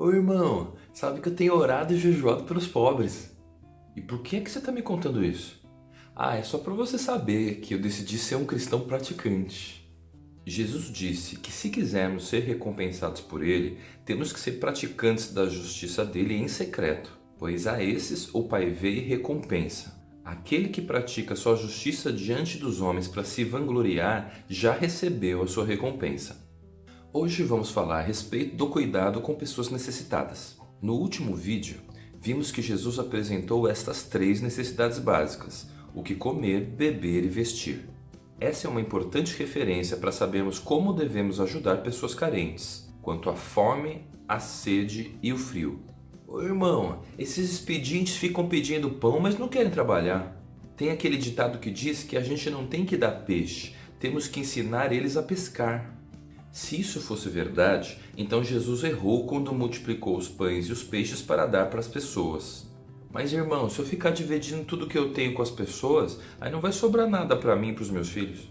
Ô irmão, sabe que eu tenho orado e jejuado pelos pobres. E por que é que você está me contando isso? Ah, é só para você saber que eu decidi ser um cristão praticante. Jesus disse que se quisermos ser recompensados por Ele, temos que ser praticantes da justiça dele em secreto, pois a esses o Pai vê e recompensa. Aquele que pratica sua justiça diante dos homens para se vangloriar já recebeu a sua recompensa. Hoje vamos falar a respeito do cuidado com pessoas necessitadas. No último vídeo, vimos que Jesus apresentou estas três necessidades básicas, o que comer, beber e vestir. Essa é uma importante referência para sabermos como devemos ajudar pessoas carentes, quanto à fome, à sede e o frio. Ô irmão, esses expedientes ficam pedindo pão, mas não querem trabalhar. Tem aquele ditado que diz que a gente não tem que dar peixe, temos que ensinar eles a pescar. Se isso fosse verdade, então Jesus errou quando multiplicou os pães e os peixes para dar para as pessoas. Mas irmão, se eu ficar dividindo tudo que eu tenho com as pessoas, aí não vai sobrar nada para mim e para os meus filhos.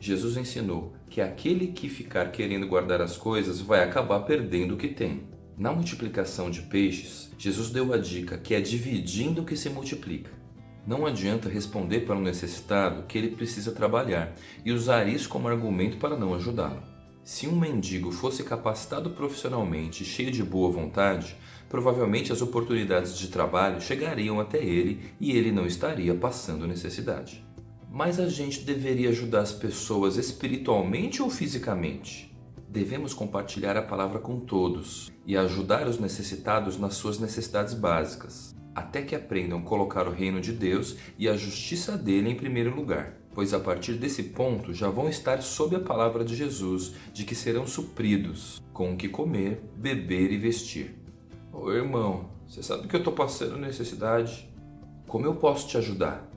Jesus ensinou que aquele que ficar querendo guardar as coisas vai acabar perdendo o que tem. Na multiplicação de peixes, Jesus deu a dica que é dividindo que se multiplica. Não adianta responder para um necessitado que ele precisa trabalhar e usar isso como argumento para não ajudá-lo. Se um mendigo fosse capacitado profissionalmente e cheio de boa vontade, provavelmente as oportunidades de trabalho chegariam até ele e ele não estaria passando necessidade. Mas a gente deveria ajudar as pessoas espiritualmente ou fisicamente? Devemos compartilhar a palavra com todos e ajudar os necessitados nas suas necessidades básicas, até que aprendam a colocar o reino de Deus e a justiça dele em primeiro lugar pois a partir desse ponto já vão estar sob a palavra de Jesus de que serão supridos com o que comer, beber e vestir. Ô irmão, você sabe que eu estou passando necessidade? Como eu posso te ajudar?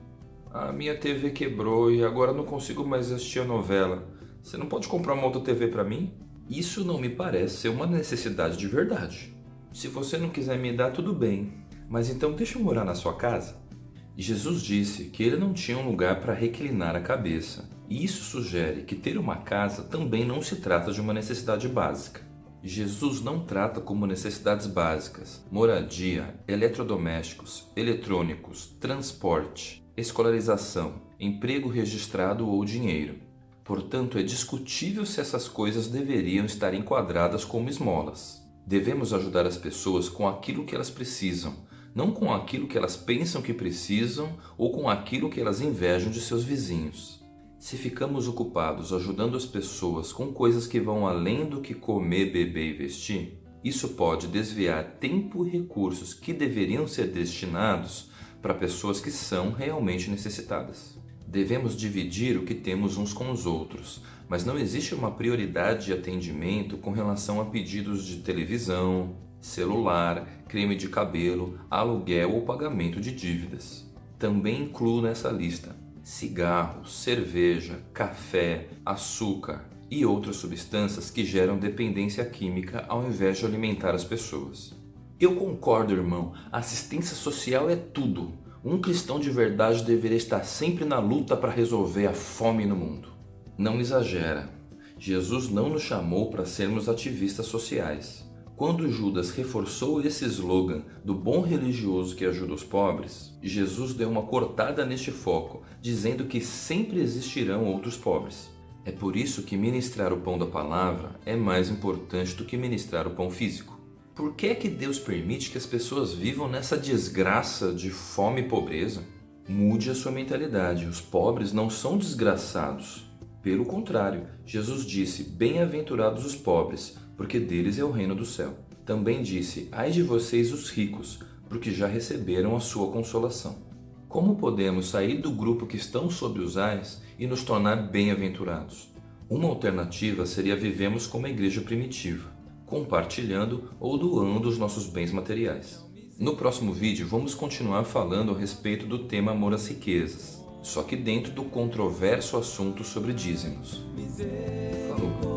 A minha TV quebrou e agora não consigo mais assistir a novela. Você não pode comprar uma outra TV para mim? Isso não me parece ser uma necessidade de verdade. Se você não quiser me dar, tudo bem. Mas então deixa eu morar na sua casa? Jesus disse que ele não tinha um lugar para reclinar a cabeça, e isso sugere que ter uma casa também não se trata de uma necessidade básica. Jesus não trata como necessidades básicas moradia, eletrodomésticos, eletrônicos, transporte, escolarização, emprego registrado ou dinheiro. Portanto, é discutível se essas coisas deveriam estar enquadradas como esmolas. Devemos ajudar as pessoas com aquilo que elas precisam, não com aquilo que elas pensam que precisam ou com aquilo que elas invejam de seus vizinhos. Se ficamos ocupados ajudando as pessoas com coisas que vão além do que comer, beber e vestir, isso pode desviar tempo e recursos que deveriam ser destinados para pessoas que são realmente necessitadas. Devemos dividir o que temos uns com os outros, mas não existe uma prioridade de atendimento com relação a pedidos de televisão, celular, creme de cabelo, aluguel ou pagamento de dívidas. Também incluo nessa lista cigarros, cerveja, café, açúcar e outras substâncias que geram dependência química ao invés de alimentar as pessoas. Eu concordo, irmão, assistência social é tudo. Um cristão de verdade deveria estar sempre na luta para resolver a fome no mundo. Não exagera. Jesus não nos chamou para sermos ativistas sociais. Quando Judas reforçou esse slogan do bom religioso que ajuda os pobres, Jesus deu uma cortada neste foco, dizendo que sempre existirão outros pobres. É por isso que ministrar o pão da palavra é mais importante do que ministrar o pão físico. Por que é que Deus permite que as pessoas vivam nessa desgraça de fome e pobreza? Mude a sua mentalidade, os pobres não são desgraçados. Pelo contrário, Jesus disse, bem-aventurados os pobres, porque deles é o reino do céu. Também disse, ai de vocês os ricos, porque já receberam a sua consolação. Como podemos sair do grupo que estão sob os ais e nos tornar bem-aventurados? Uma alternativa seria vivemos como a igreja primitiva, compartilhando ou doando os nossos bens materiais. No próximo vídeo vamos continuar falando a respeito do tema amor às riquezas, só que dentro do controverso assunto sobre dízimos. Falou!